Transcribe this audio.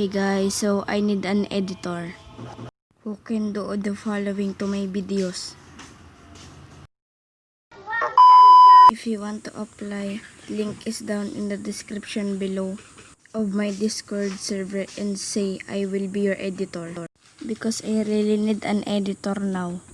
Hey guys, so I need an editor who can do the following to my videos. If you want to apply, link is down in the description below of my Discord server and say I will be your editor. Because I really need an editor now.